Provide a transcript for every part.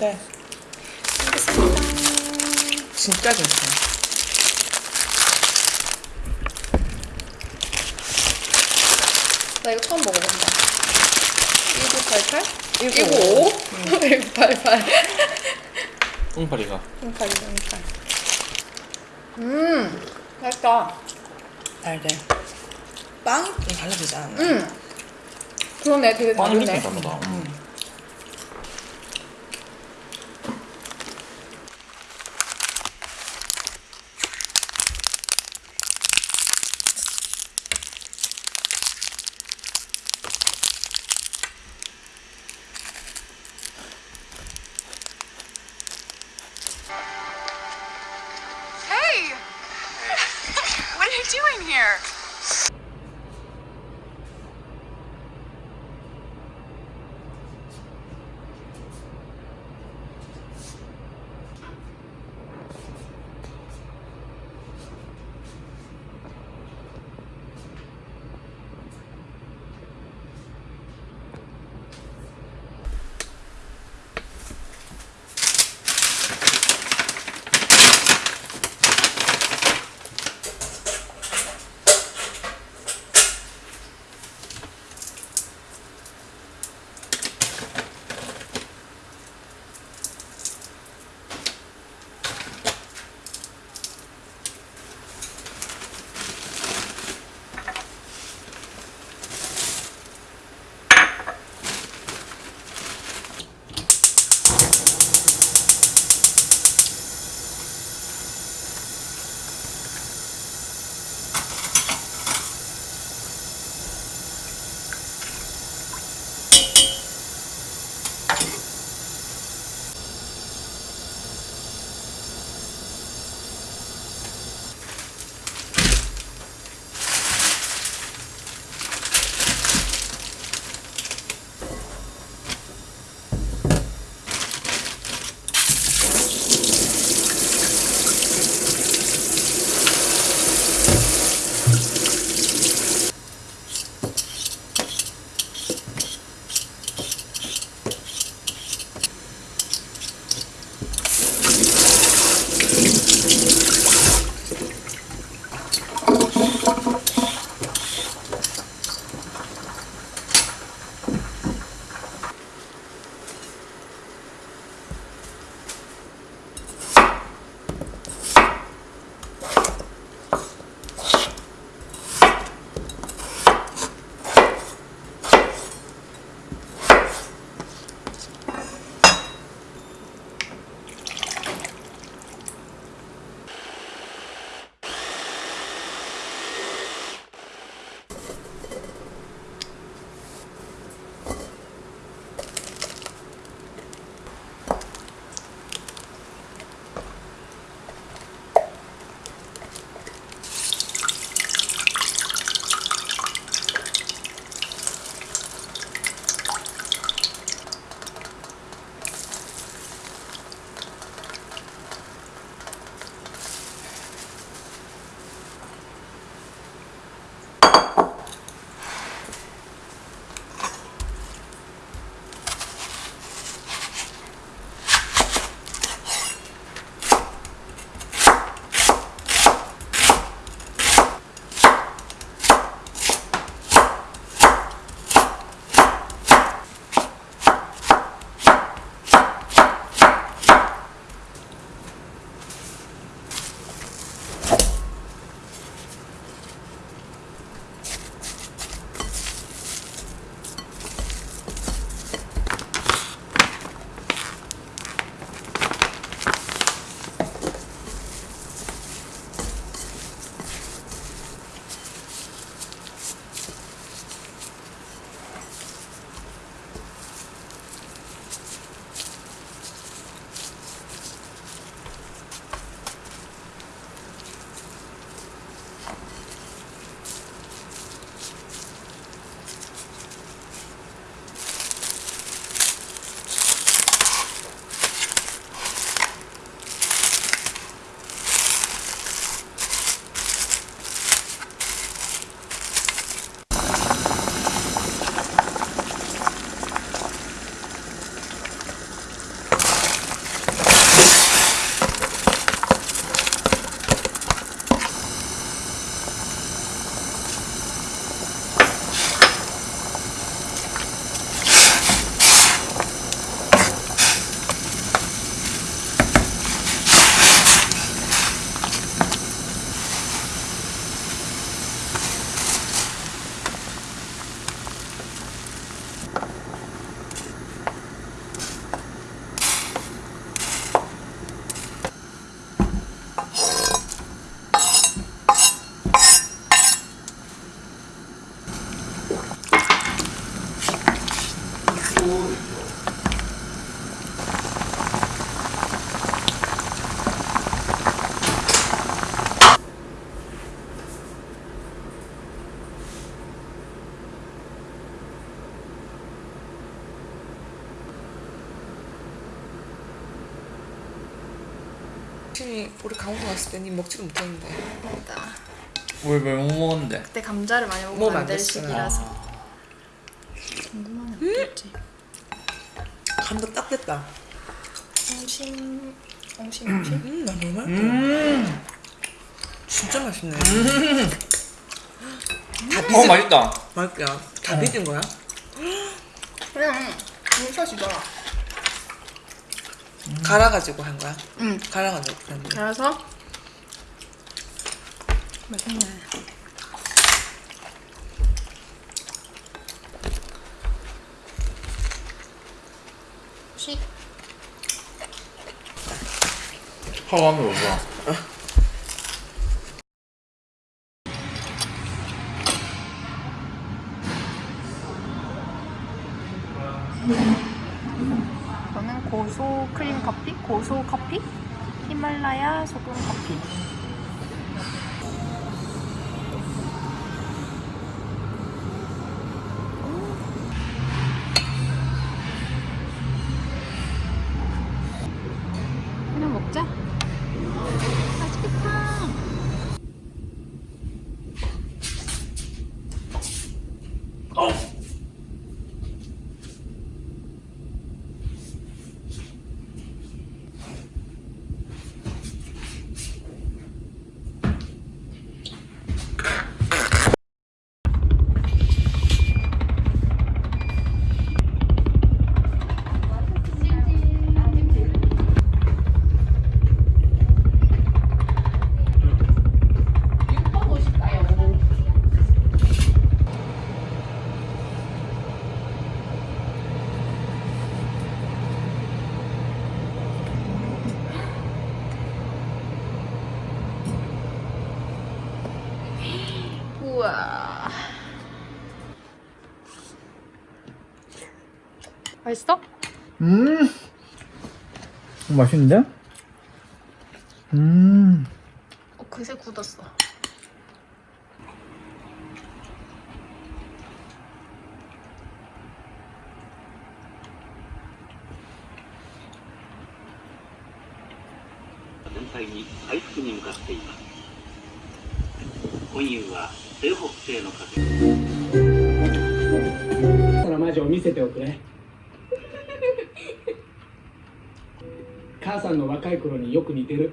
맛있는데 알겠습니다. 진짜 괜찮아. 나 이거 처음 먹어본다. 1988? 1955? 1988. 똥파리가 18, 18. 음, 맛있다. 달대. 빵이 좀 달라지지 않아? 음. 그러네, 되게 다르네. 다르다. 음. Doing here? 혹시 우리 강원 갔을 때니 먹지도 못했는데 왜왜 못 먹었는데? 그때 감자를 많이 먹으면 먹으면 안안될 됐어요. 시기라서 궁금하네 어떨지 간도 딱 됐다. 옹심 옹심 옹심 음, 나 너무 맛있다. 음. 진짜 맛있네. 어 맛있다. 맛있다. 다 비진 거야? 그냥 뭉쳐지더라 갈아가지고 한 거야? 응 갈아가지고 그런 거. 그래서 맛있네 씩 하와미 오자. 저는 고소 크림 커피, 고소 커피, 히말라야 소금 커피. 맛있어? 음. 맛있는데? 음. 어, 그새 굳었어.「全体に回復に向かっています今夕は西北西の風たらマジを見せておくれ 母さんの若い頃によく似てる。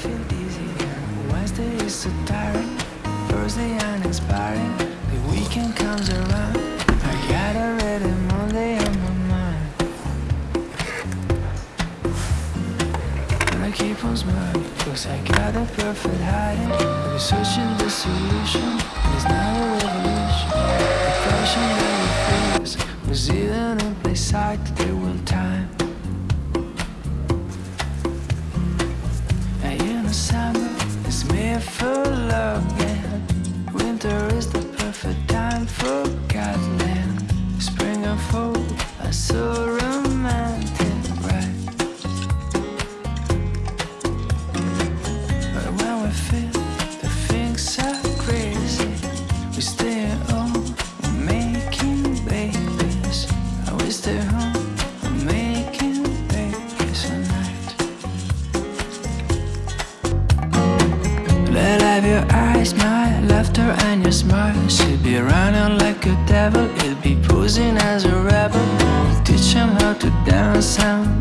Feel easier. Wednesday is so tiring. Thursday uninspiring. The weekend comes around. I got a ready Monday on my mind. And I keep on smiling. Cause I got a perfect hiding. I'm searching the solution. It's not a revolution. The passion that we feel was either in place side to the will time. He'll be posing as a rebel. Teach him how to dance, and